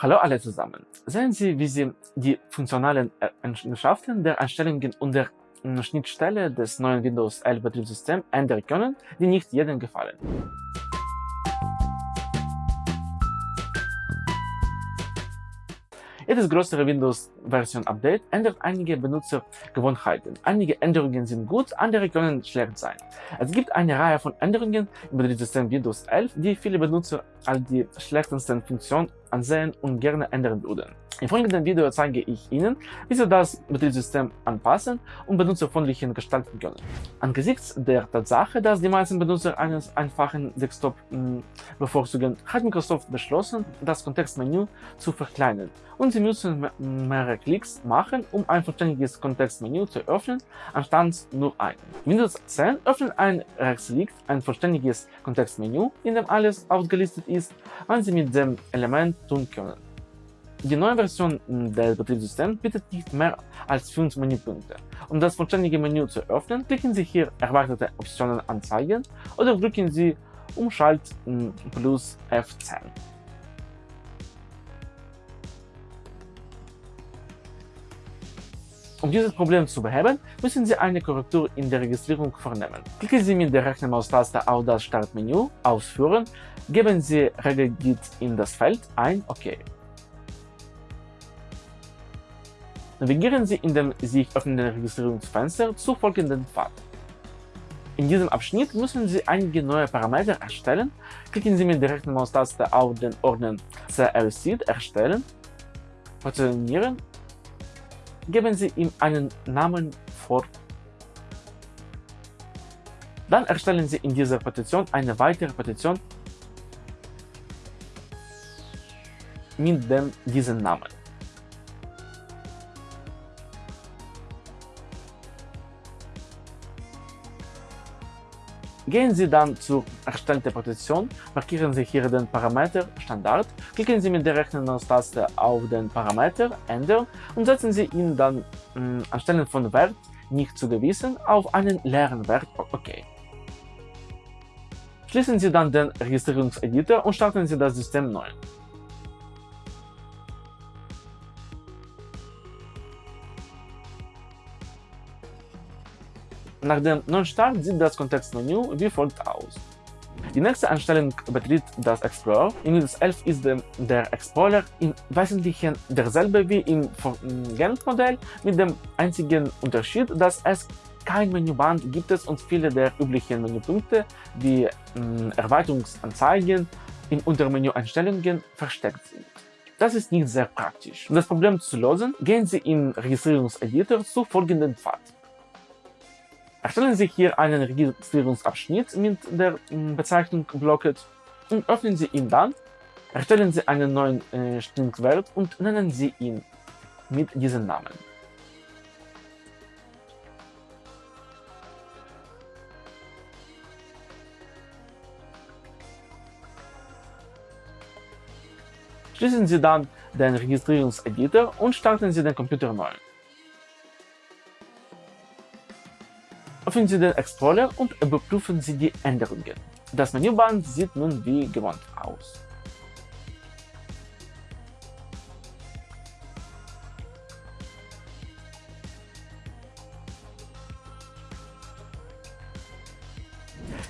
Hallo alle zusammen. Sehen Sie, wie Sie die funktionalen Eigenschaften der Einstellungen und der Schnittstelle des neuen Windows 11 Betriebssystems ändern können, die nicht jedem gefallen. Jedes größere Windows-Version-Update ändert einige Benutzergewohnheiten. Einige Änderungen sind gut, andere können schlecht sein. Es gibt eine Reihe von Änderungen im Betriebssystem Windows 11, die viele Benutzer als die schlechtesten Funktionen ansehen und gerne ändern würden. Im folgenden Video zeige ich Ihnen, wie Sie das Betriebssystem anpassen und benutzerfreundlich gestalten können. Angesichts der Tatsache, dass die meisten Benutzer eines einfachen Desktop hm, bevorzugen, hat Microsoft beschlossen, das Kontextmenü zu verkleinern und Sie müssen mehrere Klicks machen, um ein vollständiges Kontextmenü zu öffnen, anstatt nur einen. Windows 10 öffnet ein rechts liegt ein vollständiges Kontextmenü, in dem alles aufgelistet ist, was Sie mit dem Element tun können. Die neue Version des Betriebssystems bietet nicht mehr als 5 Menüpunkte. Um das vollständige Menü zu öffnen, klicken Sie hier Erweiterte Optionen anzeigen oder drücken Sie Umschalt plus F10. Um dieses Problem zu beheben, müssen Sie eine Korrektur in der Registrierung vornehmen. Klicken Sie mit der rechten Maustaste auf das Startmenü Ausführen, geben Sie Regelgit in das Feld ein OK. Navigieren Sie in dem sich öffnenden Registrierungsfenster zu folgenden Pfad. In diesem Abschnitt müssen Sie einige neue Parameter erstellen. Klicken Sie mit der rechten Maustaste auf den Ordner CL-Seed Erstellen, Positionieren geben Sie ihm einen Namen vor. Dann erstellen Sie in dieser Petition eine weitere Petition mit dem, diesem Namen. Gehen Sie dann zur erstellten Petition, markieren Sie hier den Parameter Standard, klicken Sie mit der rechten Maustaste auf den Parameter Ändern und setzen Sie ihn dann mh, mm, anstelle von Wert nicht zugewiesen auf einen leeren Wert OK. Schließen Sie dann den Registrierungseditor und starten Sie das System neu. Nach dem Neustart sieht das Kontextmenü wie folgt aus. Die nächste Einstellung betritt das Explorer. In Windows 11 ist der Explorer im Wesentlichen derselbe wie im Vorgängermodell, mit dem einzigen Unterschied, dass es kein Menüband gibt es und viele der üblichen Menüpunkte wie äh, Erweiterungsanzeigen in Untermenü-Einstellungen versteckt sind. Das ist nicht sehr praktisch. Um das Problem zu lösen, gehen Sie im Registrierungseditor zu folgenden Pfad. Erstellen Sie hier einen Registrierungsabschnitt mit der hm, Bezeichnung Blocket und öffnen Sie ihn dann. Erstellen Sie einen neuen äh, Stringwert und nennen Sie ihn mit diesem Namen. Schließen Sie dann den Registrierungseditor und starten Sie den Computer neu. Öffnen Sie den Explorer und überprüfen Sie die Änderungen. Das Menüband sieht nun wie gewohnt aus.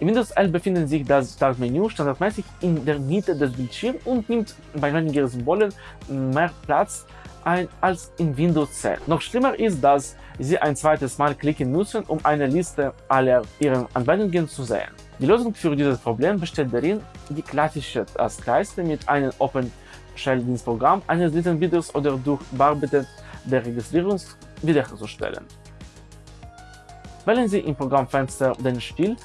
In Windows 11 befindet sich das Startmenü standardmäßig in der Mitte des Bildschirms und nimmt bei weniger Symbolen mehr Platz ein als in Windows 10. Noch schlimmer ist, dass Sie ein zweites Mal klicken müssen, um eine Liste aller Ihrer Anwendungen zu sehen. Die Lösung für dieses Problem besteht darin, die klassische Taskleiste mit einem Open-Shell-Dienstprogramm eines dritten Videos oder durch Bearbeitet der Registrierung wiederherzustellen. Wählen Sie im Programmfenster den Stil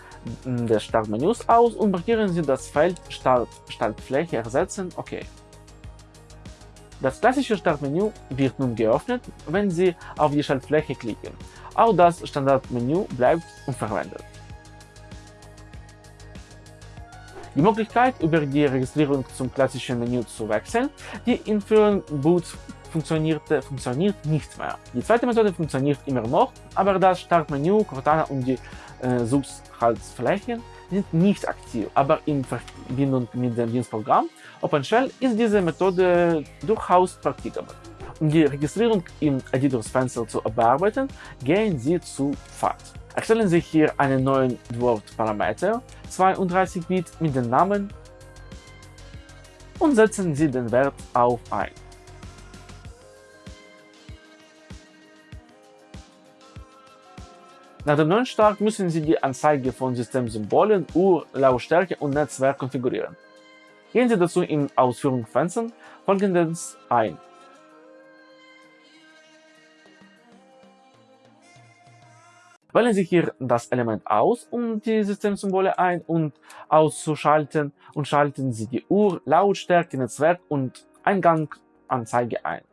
des Startmenüs aus und markieren Sie das Feld Start Startfläche ersetzen OK. Das klassische Startmenü wird nun geöffnet, wenn Sie auf die Schaltfläche klicken. Auch das Standardmenü bleibt unverwendet. Die Möglichkeit, über die Registrierung zum klassischen Menü zu wechseln, die in früheren Boots funktionierte, funktioniert nicht mehr. Die zweite Methode funktioniert immer noch, aber das Startmenü, Cortana und die äh, Subschaltflächen sind nicht aktiv, aber in Verbindung mit dem Dienstprogramm OpenShell ist diese Methode durchaus praktikabel. Um die Registrierung im Editorsfenster zu bearbeiten, gehen Sie zu Pfad. Erstellen Sie hier einen neuen Word-Parameter 32-Bit mit dem Namen und setzen Sie den Wert auf 1. Nach dem neuen Start müssen Sie die Anzeige von Systemsymbolen, Uhr, Lautstärke und Netzwerk konfigurieren. Gehen Sie dazu im Ausführungsfenster folgendes ein. Wählen Sie hier das Element aus, um die Systemsymbole ein- und auszuschalten und schalten Sie die Uhr, Lautstärke, Netzwerk und Einganganzeige ein.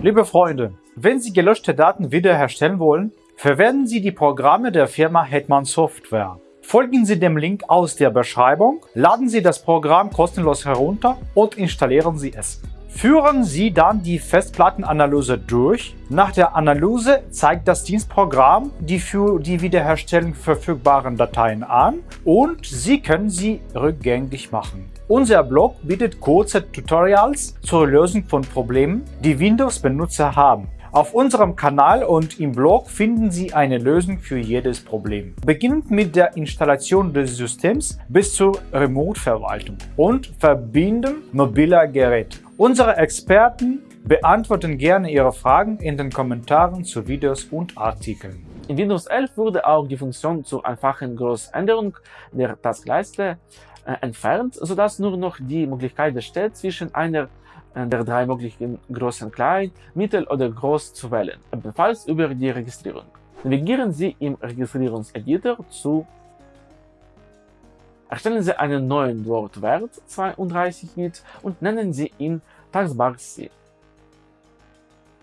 Liebe Freunde, wenn Sie gelöschte Daten wiederherstellen wollen, verwenden Sie die Programme der Firma Hetman Software. Folgen Sie dem Link aus der Beschreibung, laden Sie das Programm kostenlos herunter und installieren Sie es. Führen Sie dann die Festplattenanalyse durch. Nach der Analyse zeigt das Dienstprogramm die für die Wiederherstellung verfügbaren Dateien an und Sie können sie rückgängig machen. Unser Blog bietet kurze Tutorials zur Lösung von Problemen, die Windows-Benutzer haben. Auf unserem Kanal und im Blog finden Sie eine Lösung für jedes Problem. Beginnend mit der Installation des Systems bis zur Remote-Verwaltung und Verbinden mobiler Geräte. Unsere Experten beantworten gerne Ihre Fragen in den Kommentaren zu Videos und Artikeln. In Windows 11 wurde auch die Funktion zur einfachen Großänderung der Taskleiste entfernt, sodass nur noch die Möglichkeit besteht, zwischen einer äh, der drei möglichen großen Klein, Mittel oder Groß zu wählen, ebenfalls über die Registrierung. Navigieren Sie im Registrierungseditor zu Erstellen Sie einen neuen Wortwert 32 Bit und nennen Sie ihn Taskbar C.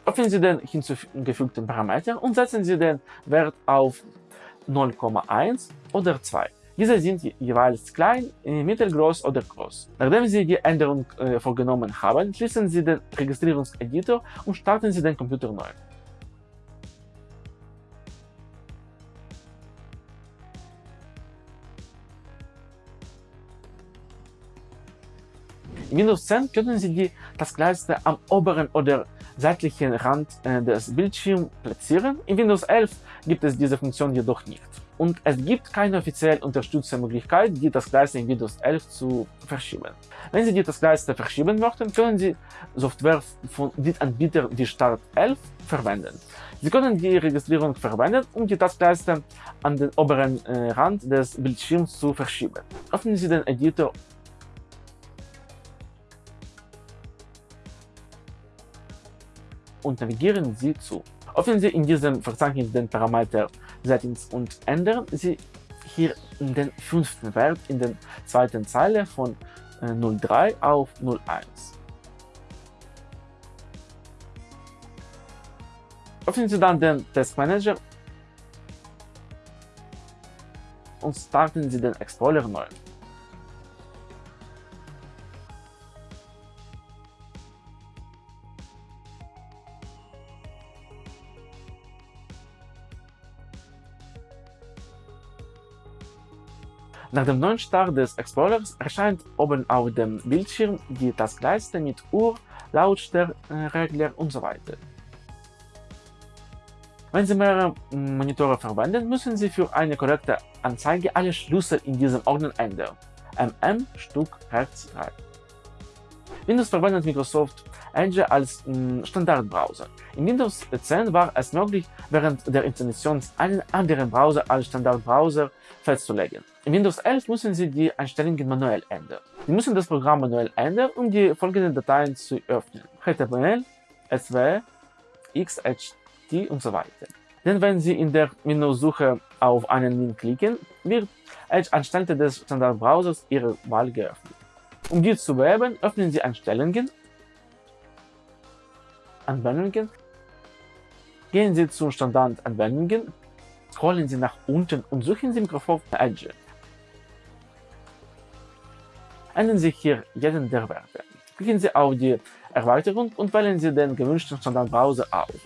Öffnen Sie den hinzugefügten Parameter und setzen Sie den Wert auf 0,1 oder 2. Diese sind jeweils klein, mittelgroß oder groß. Nachdem Sie die Änderung äh, vorgenommen haben, schließen Sie den Registrierungseditor und starten Sie den Computer neu. In Windows 10 können Sie die Taskleiste am oberen oder seitlichen Rand äh, des Bildschirms platzieren. In Windows 11 gibt es diese Funktion jedoch nicht. Und es gibt keine offiziell unterstützte Möglichkeit, die Taskleiste in Windows 11 zu verschieben. Wenn Sie die Taskleiste verschieben möchten, können Sie Software von den Anbietern wie Start 11 verwenden. Sie können die Registrierung verwenden, um die Taskleiste an den oberen äh, Rand des Bildschirms zu verschieben. Öffnen Sie den Editor und navigieren Sie zu. Öffnen Sie in diesem Verzeichnis den Parameter Settings und ändern Sie hier den fünften Wert in der zweiten Zeile von 03 äh, auf 01. Öffnen Sie dann den Testmanager und starten Sie den Explorer neu. Nach dem neuen Start des Explorers erscheint oben auf dem Bildschirm die Taskleiste mit Uhr, Lautstärkeregler und so weiter. Wenn Sie mehrere Monitore verwenden, müssen Sie für eine korrekte Anzeige alle Schlüssel in diesem Ordner ändern. MM Stück Herz 3. Windows verwendet Microsoft Edge als Standardbrowser. In Windows 10 war es möglich, während der Installation einen anderen Browser als Standardbrowser festzulegen. In Windows 11 müssen Sie die Einstellungen manuell ändern. Sie müssen das Programm manuell ändern, um die folgenden Dateien zu öffnen. HTML, SW, XHT und so weiter. Denn wenn Sie in der Menüsuche auf einen Link klicken, wird Edge anstelle des Standardbrowsers Ihrer Wahl geöffnet. Um die zu bewerben, öffnen Sie Einstellungen, Anwendungen, gehen Sie zu Standardanwendungen, scrollen Sie nach unten und suchen Sie Microsoft Edge. Ändern Sie hier jeden der Werte. Klicken Sie auf die Erweiterung und wählen Sie den gewünschten Standardbrowser aus.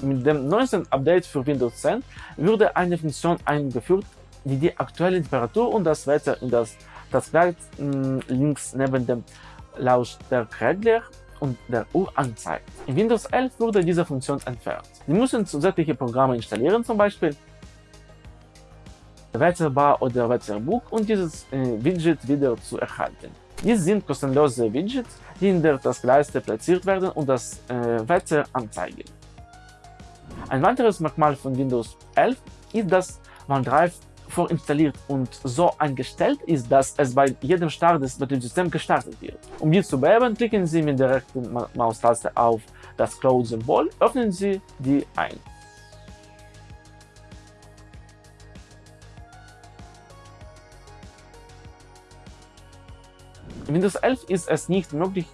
Mit dem neuesten Update für Windows 10 wurde eine Funktion eingeführt, die die aktuelle Temperatur und das Wetter in das Taskleid links neben dem Lautstärkeregler und der Uhr anzeigt. In Windows 11 wurde diese Funktion entfernt. Sie müssen zusätzliche Programme installieren, zum Beispiel Wetterbar oder Wetterbuch und dieses äh, Widget wieder zu erhalten. Dies sind kostenlose Widgets, die in der Taskleiste platziert werden und das äh, Wetter anzeigen. Ein weiteres Merkmal von Windows 11 ist, dass OneDrive vorinstalliert und so eingestellt ist, dass es bei jedem Start des Betriebssystems gestartet wird. Um dies zu bewerben, klicken Sie mit der rechten Maustaste auf das Cloud-Symbol, öffnen Sie die ein. In Windows 11 ist es nicht möglich,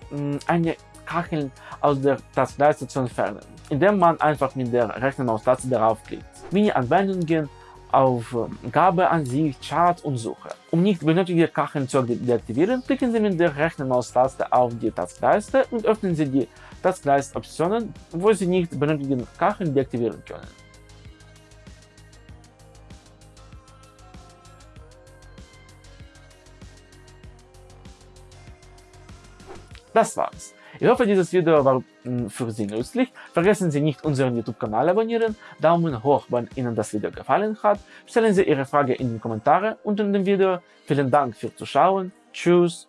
eine Kachel aus der Taskleiste zu entfernen, indem man einfach mit der rechten Maustaste darauf klickt. Mini-Anwendungen auf Gabeansicht, Chart und Suche. Um nicht benötigte Kacheln zu deaktivieren, klicken Sie mit der rechten Maustaste auf die Taskleiste und öffnen Sie die Taskleiste-Optionen, wo Sie nicht benötigten Kacheln deaktivieren können. Das war's. Ich hoffe, dieses Video war für Sie nützlich. Vergessen Sie nicht, unseren YouTube-Kanal abonnieren, Daumen hoch, wenn Ihnen das Video gefallen hat. Stellen Sie Ihre Frage in die Kommentare unter dem Video. Vielen Dank fürs Zuschauen. Tschüss.